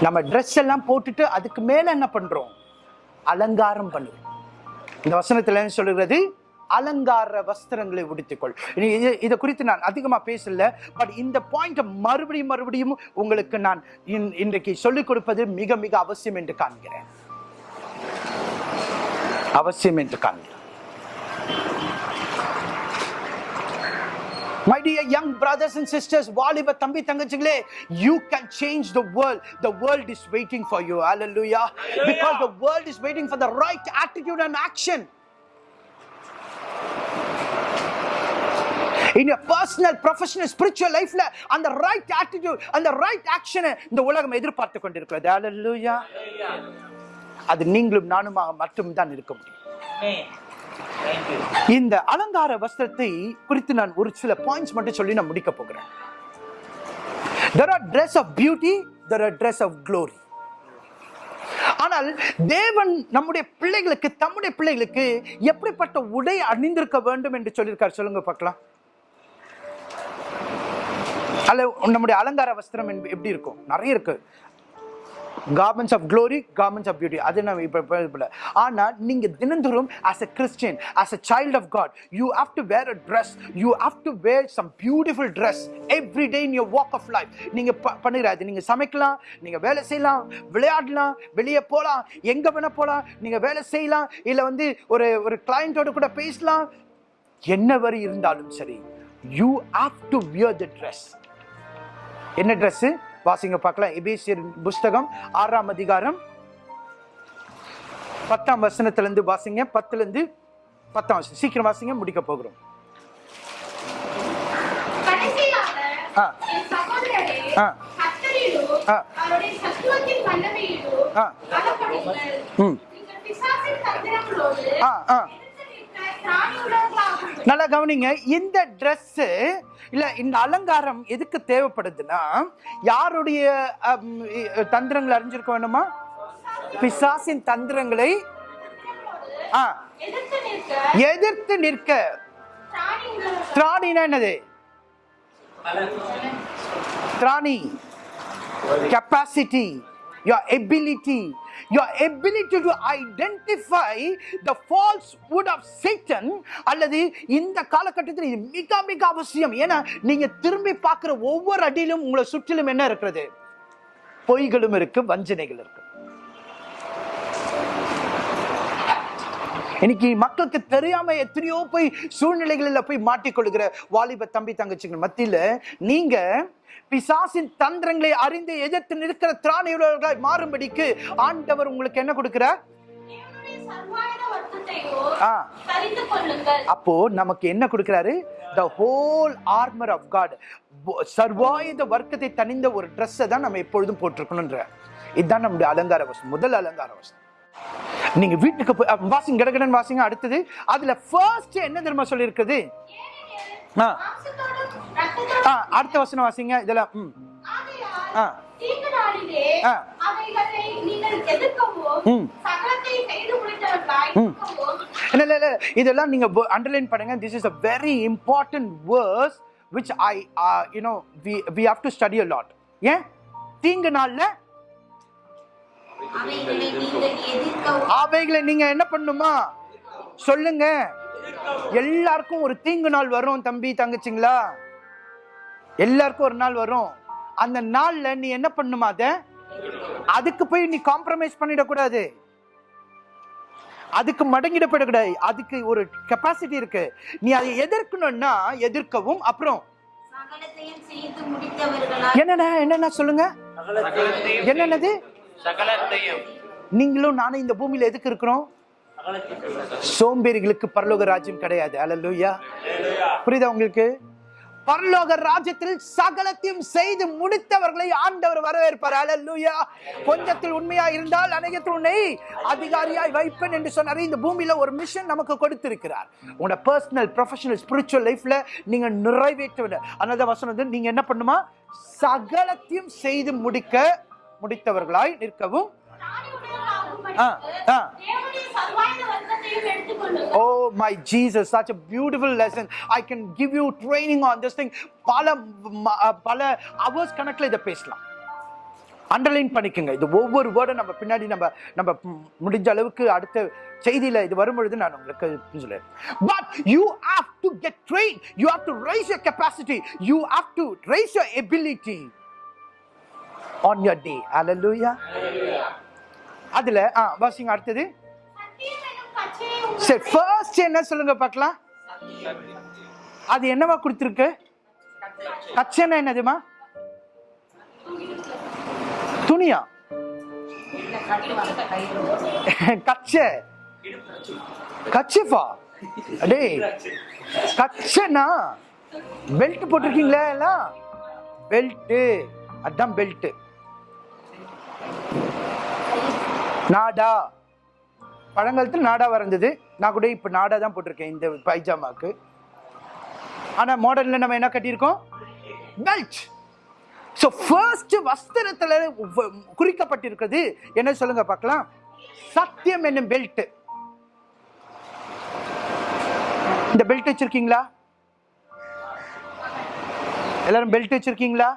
நம்ம ட்ரெஸ் எல்லாம் போட்டுட்டு அதுக்கு மேல என்ன பண்றோம் அலங்காரம் பண்ணுவோம் இந்த வசனத்துல என்ன சொல்லுகிறது அலங்கார வஸ்திரங்களை உடுத்திக்கொள் இது- இதை குறித்து நான் அதிகமா பேசல பட் இந்த பாயிண்ட் மறுபடியும் மறுபடியும் உங்களுக்கு நான் இன்- இன்றைக்கு சொல்லிக் கொடுப்பது மிக மிக அவசியம் என்று காண்கிறேன் அவசியம் என்று காண்கிறேன் My dear young brothers and sisters, வாலிப தம்பி தங்கச்சிகளே you can change the world. The world is waiting for you. Hallelujah. Because the world is waiting for the right attitude and action. Your personal, professional, spiritual life, அந்த right attitude, அந்த right action இந்த உலகம் எதிர்பார்த்து கொண்டிருக்கிறது. Hallelujah. அது நீங்களும் நானுமாக மட்டும்தான் இருக்க முடியும். இந்த அலங்கார வஸ்திரத்தை குறித்து நான் ஒரு சில பாயிண்ட்ஸ் மட்டும் சொல்லி நான் முடிக்க போகிறேன் there are dress of beauty there are dress of glory ஆனால் தேவன் நம்முடைய பிள்ளைகளுக்கு தம்முடைய பிள்ளைகளுக்கு எப்படிப்பட்ட உடை அணிந்திருக்க வேண்டும் என்று சொல்லியிருக்கார் சொல்லுங்க பார்க்கலாம் அல நம்முடைய அலங்கார வஸ்திரம் எப்படி இருக்கும்? நிறைய இருக்கு. Garments of glory garments of beauty அது நான் இப்போ இப்போ ஆனால் நீங்கள் தினந்தோறும் as a Christian as a child of God you have to wear a dress you have to wear some beautiful dress every day in your walk of life நீங்கள் ப பண்ணுறாது நீங்கள் சமைக்கலாம் நீங்கள் வேலை செய்யலாம் விளையாடலாம் வெளியே போகலாம் எங்கே வேணால் போகலாம் நீங்கள் வேலை செய்யலாம் இல்லை வந்து ஒரு ஒரு கிளைண்ட்டோட கூட பேசலாம். என்ன வரி இருந்தாலும் சரி you have to wear the dress என்ன ட்ரெஸ் வாசிங்க பார்க்கலாம் எபேசியர் புஸ்தகம் ஆறாம் அதிகாரம் பத்தாம் வசனத்துல இருந்து வாசிங்க பத்துல இருந்து பத்தாம் வசனம் சீக்கிரம் வாசிங்க முடிக்க போகிறோம் ஆ. ஆ. ஆ. ஆ. ஆ, ஆ. நல்லா கவனிங்க இந்த ட்ரெஸ்ஸு இல்ல இந்த அலங்காரம் எதுக்கு தேவைப்படுதுன்னா யாருடைய தந்திரங்களை அறிஞ்சிருக்க வேணுமா பிசாசின் தந்திரங்களை ஆ, எதிர்த்து நிற்க. திராணினா என்னது? திராணி. Capacity your ability. Your ability to identify the falsehood of satan அல்லது இந்த காலகட்டத்தில் இது மிக மிக அவசியம். ஏன்னா நீங்க திரும்பி பார்க்கிற ஒவ்வொரு அடியிலும் உங்களை சுற்றிலும் என்ன இருக்கிறது? பொய்களும் இருக்கு வஞ்சனைகள் இருக்கு. இன்னைக்கு மக்களுக்கு தெரியாம எத்தனையோ போய் சூழ்நிலைகளில் போய் மாட்டிக்கொள்கிற வாலிப தம்பி தங்கச்சிகள் மத்தியில நீங்க பிசாசின் தந்திரங்களை அறிந்து எதிர்த்து நிற்கிற திராணியுள்ளவர்களாய் மாறும்படிக்கு ஆண்டவர் உங்களுக்கு என்ன கொடுக்கிறார் அப்போ நமக்கு என்ன கொடுக்கிறாரு? The whole armour of God சர்வாயுத வர்க்கத்தை தணிந்த ஒரு ட்ரெஸ்ஸை தான் நம்ம எப்பொழுதும் போட்டிருக்கணுன்ற இதுதான் நம்முடைய அலங்கார வசம் முதல் அலங்கார வசம் நீங்க வீட்டுக்கு போய் வாசிங்க கடகடன் வாசிங்க அடுத்தது. அதுல ஃபர்ஸ்ட் என்ன தெரியுமா சொல்லியிருக்குது? ஆ. ஆ அடுத்த வசனம் வாசிங்க. இதெல்லாம் ம். ஆ. ஆ. ம். ம். இதெல்லாம் நீங்க அண்டர்லைன் பண்ணுங்க. This is a very important verse which I uh, you we we to study a lot ஏன்? தீங்கு நாள்ல அவைகளை நீங்க என்ன பண்ணுமா? சொல்லுங்க. எல்லாருக்கும் ஒரு தீங்கு நாள் வரும் தம்பி தங்கச்சிங்களா? எல்லாருக்கும் ஒரு நாள் வரும். அந்த நாள்ல நீ என்ன பண்ணுமா அத? அதுக்கு போய் நீ காம்ப்ரமைஸ் பண்ணிடக்கூடாது அதுக்கு மடங்கிடப்படக்கூடாது அதுக்கு ஒரு கெப்பாசிட்டி இருக்கு. நீ அதை எதிர்க்கணும்னா எதிர்க்கவும் அப்புறம். என்னென்ன என்னென்ன சொல்லுங்க? என்னென்னது சகலத்தையும். நீங்களும் நானும் இந்த பூமியில எதுக்கு இருக்கிறோம்? சோம்பேறிகளுக்கு பரலோக ராஜ்யம் கிடையாது. அல்லேலூயா புரியுதா உங்களுக்கு? பரலோக ராஜ்யத்தில் சகலத்தையும் செய்து முடித்தவர்களை ஆண்டவர் வரவேற்பார். அல்லேலூயா கொஞ்சத்தில் உண்மையா இருந்தால் அநேகத்தில் உன்னை அதிகாரியாய் வைப்பேன் என்று சொன்னார். இந்த பூமியில ஒரு மிஷன் நமக்கு கொடுத்திருக்கிறார். உங்களோட பர்சனல் ப்ரொஃபஷனல் ஸ்பிரிச்சுவல் லைஃப்ல நீங்க நிறைவேற்ற another வசனம் நீங்க என்ன பண்ணுமா? சகலத்தையும் செய்து முடிக்க முடித்தவர்களாய் நிற்கவும் Oh my Jesus, such a beautiful lesson. I can give you training on this thing. பல பல hours கணக்குல இதை பேசலாம். அண்டர்லைன் பண்ணிக்கோங்க. இது ஒவ்வொரு வேர்டும் நம்ம பின்னாடி நம்ம நம்ம முடிஞ்ச அளவுக்கு அடுத்த செய்தியில இது வரும்பொழுது நான் உங்களுக்கு சொல்லுறேன் but you have to get train you have to raise your capacity you have to raise your ability on your day ஹalleluya அதுல ஆ வாசிங்க அடுத்தது. சரி ஃபர்ஸ்ட் என்ன சொல்லுங்க பார்க்கலாம். அது என்னவா கொடுத்துருக்கு? கச்சனை என்னதுமா துணியா? கச்சை கச்சிஃபா அடே கச்சனா பெல்ட் போட்டிருக்கீங்களா எல்லாம்? பெல்ட்டு அதான் பெல்ட்டு நாடா. பழங்காலத்தில் நாடா வரைஞ்சது. நான் கூட இப்போ நாடா தான் போட்டிருக்கேன் இந்த பைஜாமாக்கு. ஆனால் மாடர்னில் நம்ம என்ன கட்டியிருக்கோம்? பெல்ட் ஸோ ஃபர்ஸ்ட் வஸ்திரத்தில் குறிக்கப்பட்டிருக்கிறது. என்ன சொல்லுங்க பார்க்கலாம். சத்தியம் என்னும் பெல்ட் இந்த பெல்ட் வச்சிருக்கீங்களா? எல்லாரும் பெல்ட் வச்சிருக்கீங்களா?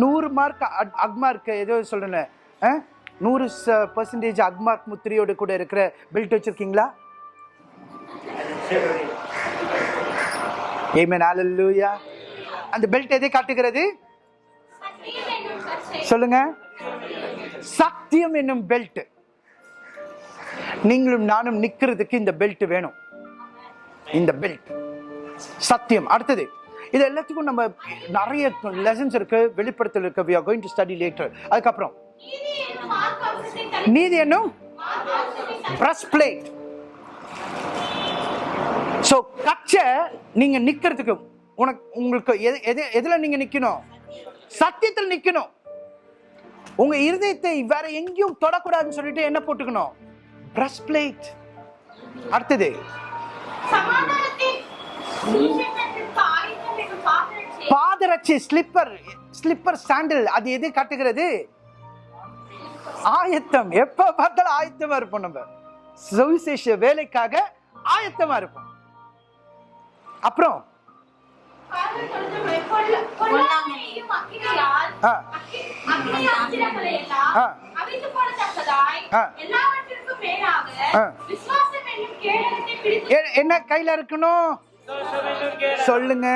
நூறு மார்க் அக்மார்க் ஏதோ சொல்றேன். நூறு பர்சன்டேஜ் அக்மார்க் முத்திரையோடு கூட இருக்கிற பெல்ட் வச்சிருக்கீங்களா? ஏமேன் ஹalleluya அந்த பெல்ட் எதை காட்டுகிறது? சொல்லுங்க. சத்தியம் என்னும் பெல்ட் நீங்களும் நானும் நிக்கிறதுக்கு இந்த பெல்ட் வேணும். இந்த பெல்ட் சத்தியம். அடுத்தது இது எல்லாத்துக்கும் நம்ம நிறைய லெசன்ஸ் இருக்கு வெளிப்படுத்தல் இருக்கு. We are going to study அதுக்கப்புறம் நீதி என்னும் மார்க்கவசத்தை பிரஸ் பிளேட் ஸோ கச்சை நீங்க நிக்கிறதுக்கு உனக்கு உங்களுக்கு எது எது எதுல நீங்க நிக்கணும்? சத்தியத்தில் நிக்கணும். உங்க இருதயத்தை வேற எங்கேயும் தொடக்கூடாதுன்னு சொல்லிட்டு என்ன போட்டுக்கணும்? பிரஸ் பிளேட் அடுத்தது. பாதரட்சி ஸ்லிப்பர் ஸ்லிப்பர் சாண்டில் அது எது காட்டுகிறது? ஆயத்தம். எப்ப பார்த்தாலும் ஆயத்தமா இருப்போம் நம்ம. சுவிசேஷ வேலைக்காக ஆயத்தமா இருப்போம். அப்புறம்? என்ன கையில இருக்கணும்? சொல்லுங்க.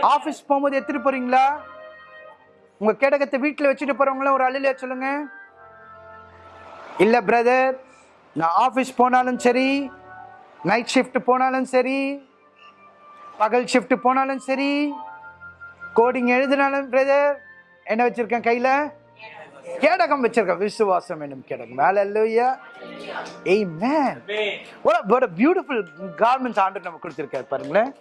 ஆபீஸ் போகும்போது எடுத்துட்டு போறீங்களா? உங்க கேடகத்தை வீட்டில் வச்சுட்டு போறவங்கள ஒரு அழிலையா சொல்லுங்க? இல்ல பிரதர் நான் ஆபீஸ் போனாலும் சரி நைட் ஷிஃப்ட் போனாலும் சரி பகல் ஷிஃப்ட் போனாலும் சரி கோடிங் எழுதினாலும் பிரதர் என்ன வச்சிருக்கேன் கையில? கேடகம் வச்சிருக்கேன். விசுவாசம் என்னும் கேடகம். ஹalleluya amen. What a, what a beautiful garments ஆண்டவர் நமக்கு கொடுத்திருக்காரு பாருங்களேன்.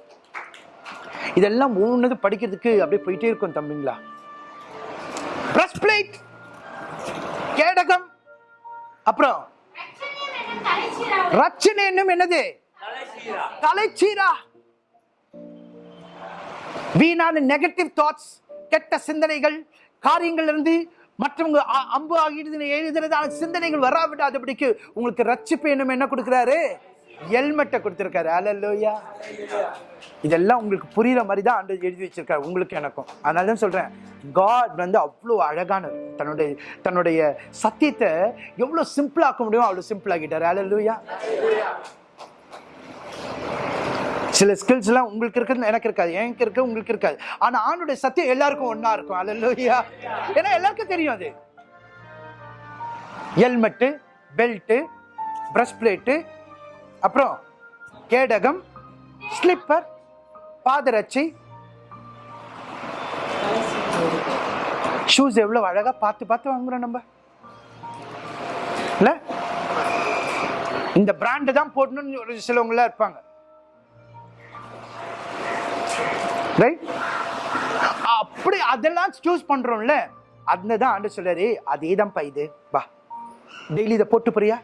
இதெல்லாம் ஒவ்வொன்று படிக்கிறதுக்கு அப்படியே போயிட்டே இருக்கும் தம்பிங்களா? பிரஸ் பிளேட் கேடகம் அப்புறம் ரச்சனை என்னும் என்னது? தலைச்சீரா. வீணான நெகட்டிவ் தாட்ஸ் கெட்ட சிந்தனைகள் காரியங்கள் இருந்து மற்றவங்க அம்பு ஆகிடுது எழுதுறதான சிந்தனைகள் வராவிடாதபடிக்கு உங்களுக்கு ரட்சிப்பு என்னும் என்ன கொடுக்குறாரு? ஹெல்மெட்டை கொடுத்துருக்காரு. அலல்லோயா இதெல்லாம் உங்களுக்கு புரியுற மாதிரி தான் ஆண்டு எழுதி வச்சிருக்காரு. உங்களுக்கு எனக்கும். அதனால தான் சொல்கிறேன் காட் வந்து அவ்வளோ அழகானது தன்னுடைய தன்னுடைய சத்தியத்தை எவ்வளோ சிம்பிளாக்க முடியுமோ அவ்வளோ சிம்பிளாகிட்டார் ஆக்கிட்டாரு. அலல்லோயா சில ஸ்கில்ஸ் எல்லாம் உங்களுக்கு இருக்கிறது எனக்கு இருக்காது. எனக்கு இருக்கு உங்களுக்கு இருக்காது. ஆனா ஆணுடைய சத்தியம் எல்லாருக்கும் ஒன்றா இருக்கும். அல்லையா ஏன்னா எல்லாருக்கும் தெரியும் அது. ஹெல்மெட்டு பெல்ட்டு ப்ரஷ் பிளேட்டு அப்புறம் கேடகம் ஸ்லிப்பர் பாதரட்சி. ஷூஸ் எவ்வளோ அழகாக பார்த்து பார்த்து வாங்குறோம் நம்ம. இல்லை? இந்த பிராண்டு தான் போடணும்னு ஒரு சிலவங்களாம் இருப்பாங்க. ரைட் அப்படி அதெல்லாம் சூஸ் பண்றோம்ல. அந்த தான் ஆண்டு சொல்றாரு அதே தான்ப்பா இது. வா. டெய்லி இதை போட்டு போறியா?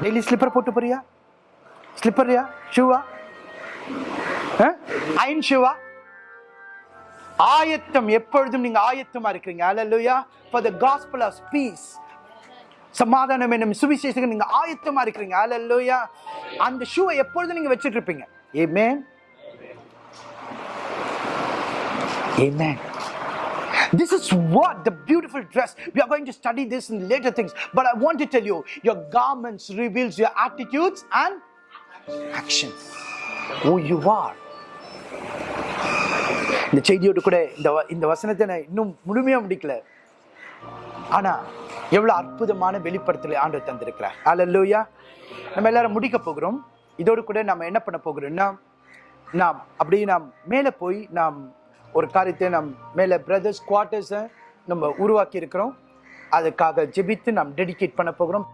டெய்லி ஸ்லிப்பர் போட்டு போறியா? ஸ்லிப்பர்யா ஷூவா? ஐன் ஷூவா ஆயத்தம் எப்பொழுதும் நீங்க ஆயத்தமா இருக்கிறீங்க. அல்லேலூயா for the gospel of peace சமாதானம் என்னும் சுவிசேஷத்துக்கு நீங்க ஆயத்தமா இருக்கிறீங்க. அல்லேலூயா அந்த ஷூவை எப்பொழுதும் நீங்க வச்சுட்டு இருப்பீங்க. Amen. Amen. This is what the beautiful dress. We are going to study this in later things. But I want to tell you, your garments reveals your attitudes and actions. Who you are. இந்த செய்தியோடு கூட இந்த இந்த வசனத்தை நான் இன்னும் முழுமையாக முடிக்கல ஆனால் எவ்வளோ அற்புதமான வெளிப்படுத்தலை ஆண்டு தந்திருக்கிறார் அல்லேலூயா நம்ம எல்லாரும் முடிக்க போகிறோம் இதோடு கூட நம்ம என்ன பண்ண போகிறோம்னா நாம் அப்படியே நாம் மேலே போய் நாம் ஒரு காரியத்தை நாம் மேலே பிரதர்ஸ் குவார்ட்டர்ஸை நம்ம உருவாக்கி இருக்கிறோம் அதுக்காக ஜெபித்து நாம் டெடிகேட் பண்ண போகிறோம்.